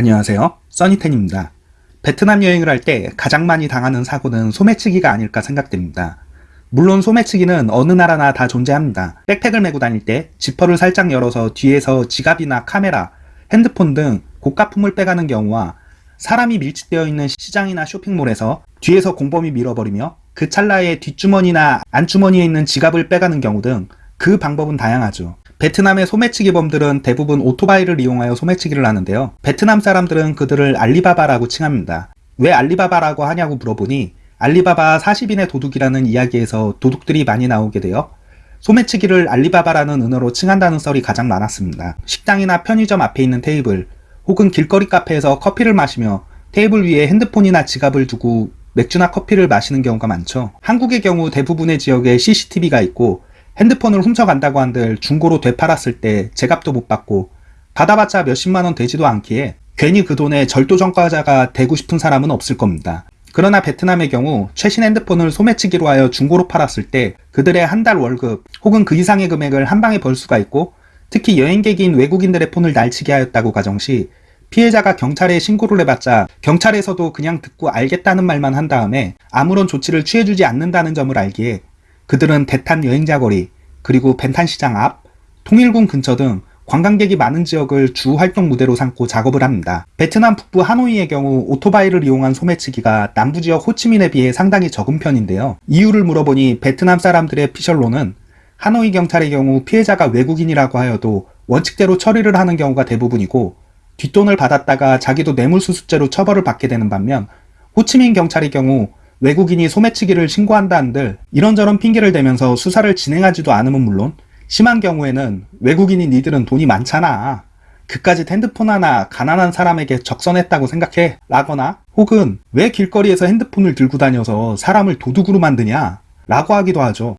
안녕하세요. 써니텐입니다. 베트남 여행을 할 때 가장 많이 당하는 사고는 소매치기가 아닐까 생각됩니다. 물론 소매치기는 어느 나라나 다 존재합니다. 백팩을 메고 다닐 때 지퍼를 살짝 열어서 뒤에서 지갑이나 카메라, 핸드폰 등 고가품을 빼가는 경우와 사람이 밀집되어 있는 시장이나 쇼핑몰에서 뒤에서 공범이 밀어버리며 그 찰나에 뒷주머니나 안주머니에 있는 지갑을 빼가는 경우 등 그 방법은 다양하죠. 베트남의 소매치기범들은 대부분 오토바이를 이용하여 소매치기를 하는데요. 베트남 사람들은 그들을 알리바바라고 칭합니다. 왜 알리바바라고 하냐고 물어보니 알리바바 40인의 도둑이라는 이야기에서 도둑들이 많이 나오게 되어 소매치기를 알리바바라는 은어로 칭한다는 썰이 가장 많았습니다. 식당이나 편의점 앞에 있는 테이블 혹은 길거리 카페에서 커피를 마시며 테이블 위에 핸드폰이나 지갑을 두고 맥주나 커피를 마시는 경우가 많죠. 한국의 경우 대부분의 지역에 CCTV가 있고 핸드폰을 훔쳐간다고 한들 중고로 되팔았을 때 제값도 못 받고 받아봤자 몇십만 원 되지도 않기에 괜히 그 돈에 절도전과자가 되고 싶은 사람은 없을 겁니다. 그러나 베트남의 경우 최신 핸드폰을 소매치기로 하여 중고로 팔았을 때 그들의 한 달 월급 혹은 그 이상의 금액을 한 방에 벌 수가 있고 특히 여행객인 외국인들의 폰을 날치게 하였다고 가정시 피해자가 경찰에 신고를 해봤자 경찰에서도 그냥 듣고 알겠다는 말만 한 다음에 아무런 조치를 취해주지 않는다는 점을 알기에 그들은 대탄 여행자 거리, 그리고 벤탄시장 앞, 통일궁 근처 등 관광객이 많은 지역을 주 활동 무대로 삼고 작업을 합니다. 베트남 북부 하노이의 경우 오토바이를 이용한 소매치기가 남부 지역 호치민에 비해 상당히 적은 편인데요. 이유를 물어보니 베트남 사람들의 피셜로는 하노이 경찰의 경우 피해자가 외국인이라고 하여도 원칙대로 처리를 하는 경우가 대부분이고 뒷돈을 받았다가 자기도 뇌물수수죄로 처벌을 받게 되는 반면 호치민 경찰의 경우 외국인이 소매치기를 신고한다 한들 이런저런 핑계를 대면서 수사를 진행하지도 않으면 물론 심한 경우에는 외국인이 니들은 돈이 많잖아. 그까지 핸드폰 하나 가난한 사람에게 적선했다고 생각해 라거나 혹은 왜 길거리에서 핸드폰을 들고 다녀서 사람을 도둑으로 만드냐 라고 하기도 하죠.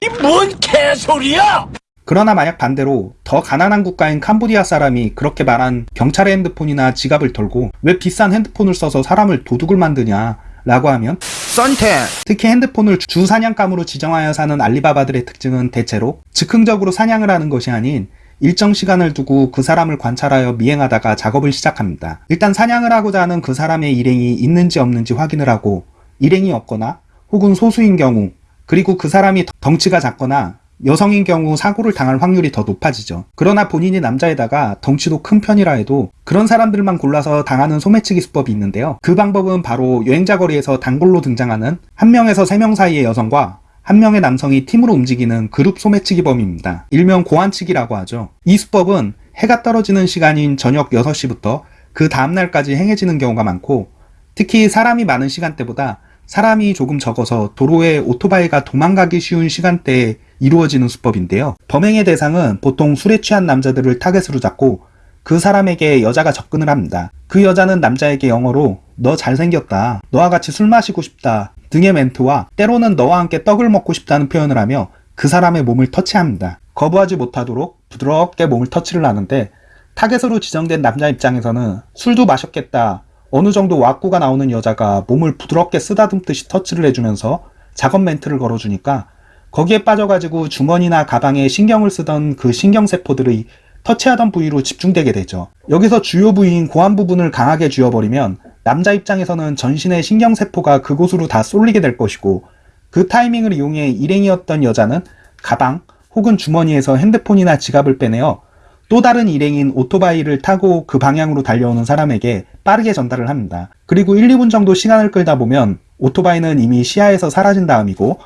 이 뭔 개소리야! 그러나 만약 반대로 더 가난한 국가인 캄보디아 사람이 그렇게 말한 경찰의 핸드폰이나 지갑을 털고 왜 비싼 핸드폰을 써서 사람을 도둑을 만드냐 라고 하면 썬텐 특히 핸드폰을 주 사냥감으로 지정하여 사는 알리바바들의 특징은 대체로 즉흥적으로 사냥을 하는 것이 아닌 일정 시간을 두고 그 사람을 관찰하여 미행하다가 작업을 시작합니다. 일단 사냥을 하고자 하는 그 사람의 일행이 있는지 없는지 확인을 하고 일행이 없거나 혹은 소수인 경우 그리고 그 사람이 덩치가 작거나 여성인 경우 사고를 당할 확률이 더 높아지죠. 그러나 본인이 남자에다가 덩치도 큰 편이라 해도 그런 사람들만 골라서 당하는 소매치기 수법이 있는데요. 그 방법은 바로 여행자 거리에서 단골로 등장하는 한 명에서 세 명 사이의 여성과 한 명의 남성이 팀으로 움직이는 그룹 소매치기범입니다. 일명 고안치기라고 하죠. 이 수법은 해가 떨어지는 시간인 저녁 6시부터 그 다음날까지 행해지는 경우가 많고 특히 사람이 많은 시간대보다 사람이 조금 적어서 도로에 오토바이가 도망가기 쉬운 시간대에 이루어지는 수법인데요. 범행의 대상은 보통 술에 취한 남자들을 타겟으로 잡고 그 사람에게 여자가 접근을 합니다. 그 여자는 남자에게 영어로 너 잘생겼다, 너와 같이 술 마시고 싶다 등의 멘트와 때로는 너와 함께 떡을 먹고 싶다는 표현을 하며 그 사람의 몸을 터치합니다. 거부하지 못하도록 부드럽게 몸을 터치를 하는데 타겟으로 지정된 남자 입장에서는 술도 마셨겠다, 어느 정도 왁구가 나오는 여자가 몸을 부드럽게 쓰다듬듯이 터치를 해주면서 작업 멘트를 걸어주니까 거기에 빠져가지고 주머니나 가방에 신경을 쓰던 그 신경세포들이 터치하던 부위로 집중되게 되죠. 여기서 주요 부위인 고안 부분을 강하게 쥐어버리면 남자 입장에서는 전신의 신경세포가 그곳으로 다 쏠리게 될 것이고 그 타이밍을 이용해 일행이었던 여자는 가방 혹은 주머니에서 핸드폰이나 지갑을 빼내어 또 다른 일행인 오토바이를 타고 그 방향으로 달려오는 사람에게 빠르게 전달을 합니다. 그리고 1, 2분 정도 시간을 끌다 보면 오토바이는 이미 시야에서 사라진 다음이고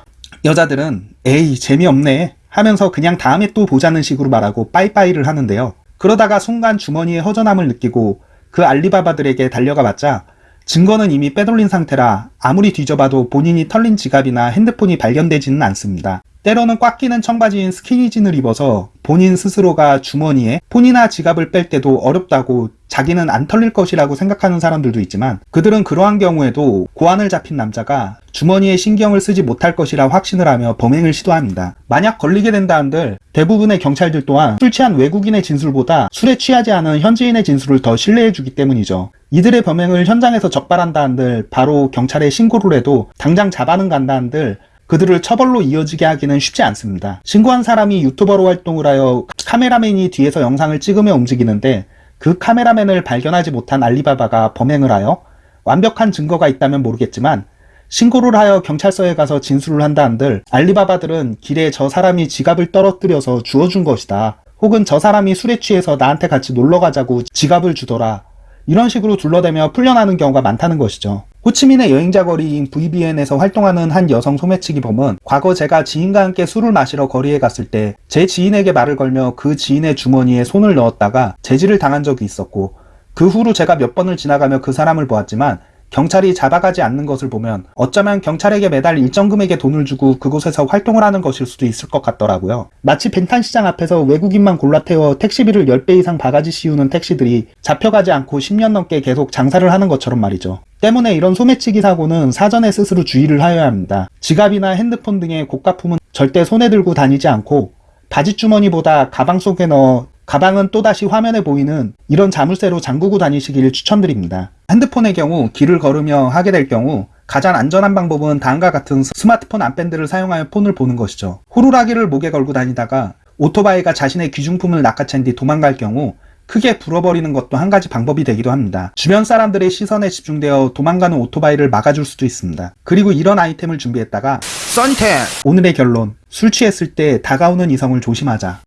여자들은 에이 재미없네 하면서 그냥 다음에 또 보자는 식으로 말하고 빠이빠이를 하는데요. 그러다가 순간 주머니에 허전함을 느끼고 그 알리바바들에게 달려가 봤자 증거는 이미 빼돌린 상태라 아무리 뒤져봐도 본인이 털린 지갑이나 핸드폰이 발견되지는 않습니다. 때로는 꽉 끼는 청바지인 스키니진을 입어서 본인 스스로가 주머니에 폰이나 지갑을 뺄 때도 어렵다고 자기는 안 털릴 것이라고 생각하는 사람들도 있지만 그들은 그러한 경우에도 고안을 잡힌 남자가 주머니에 신경을 쓰지 못할 것이라 확신을 하며 범행을 시도합니다. 만약 걸리게 된다 한들 대부분의 경찰들 또한 술 취한 외국인의 진술보다 술에 취하지 않은 현지인의 진술을 더 신뢰해주기 때문이죠. 이들의 범행을 현장에서 적발한다 한들 바로 경찰에 신고를 해도 당장 잡아는 간다 한들 그들을 처벌로 이어지게 하기는 쉽지 않습니다. 신고한 사람이 유튜버로 활동을 하여 카메라맨이 뒤에서 영상을 찍으며 움직이는데 그 카메라맨을 발견하지 못한 알리바바가 범행을 하여 완벽한 증거가 있다면 모르겠지만 신고를 하여 경찰서에 가서 진술을 한다 한들 알리바바들은 길에 저 사람이 지갑을 떨어뜨려서 주워준 것이다. 혹은 저 사람이 술에 취해서 나한테 같이 놀러 가자고 지갑을 주더라. 이런 식으로 둘러대며 풀려나는 경우가 많다는 것이죠. 호치민의 여행자 거리인 VBN에서 활동하는 한 여성 소매치기 범은 과거 제가 지인과 함께 술을 마시러 거리에 갔을 때 제 지인에게 말을 걸며 그 지인의 주머니에 손을 넣었다가 제지를 당한 적이 있었고 그 후로 제가 몇 번을 지나가며 그 사람을 보았지만 경찰이 잡아가지 않는 것을 보면 어쩌면 경찰에게 매달 일정 금액의 돈을 주고 그곳에서 활동을 하는 것일 수도 있을 것 같더라고요. 마치 벤탄시장 앞에서 외국인만 골라 태워 택시비를 10배 이상 바가지 씌우는 택시들이 잡혀가지 않고 10년 넘게 계속 장사를 하는 것처럼 말이죠. 때문에 이런 소매치기 사고는 사전에 스스로 주의를 하여야 합니다. 지갑이나 핸드폰 등의 고가품은 절대 손에 들고 다니지 않고 바지 주머니보다 가방 속에 넣어 가방은 또다시 화면에 보이는 이런 자물쇠로 잠그고 다니시길 추천드립니다. 핸드폰의 경우 길을 걸으며 하게 될 경우 가장 안전한 방법은 다음과 같은 스마트폰 안밴드를 사용하여 폰을 보는 것이죠. 호루라기를 목에 걸고 다니다가 오토바이가 자신의 귀중품을 낚아챈 뒤 도망갈 경우 크게 불어버리는 것도 한 가지 방법이 되기도 합니다. 주변 사람들의 시선에 집중되어 도망가는 오토바이를 막아줄 수도 있습니다. 그리고 이런 아이템을 준비했다가 선텐 오늘의 결론 술 취했을 때 다가오는 이성을 조심하자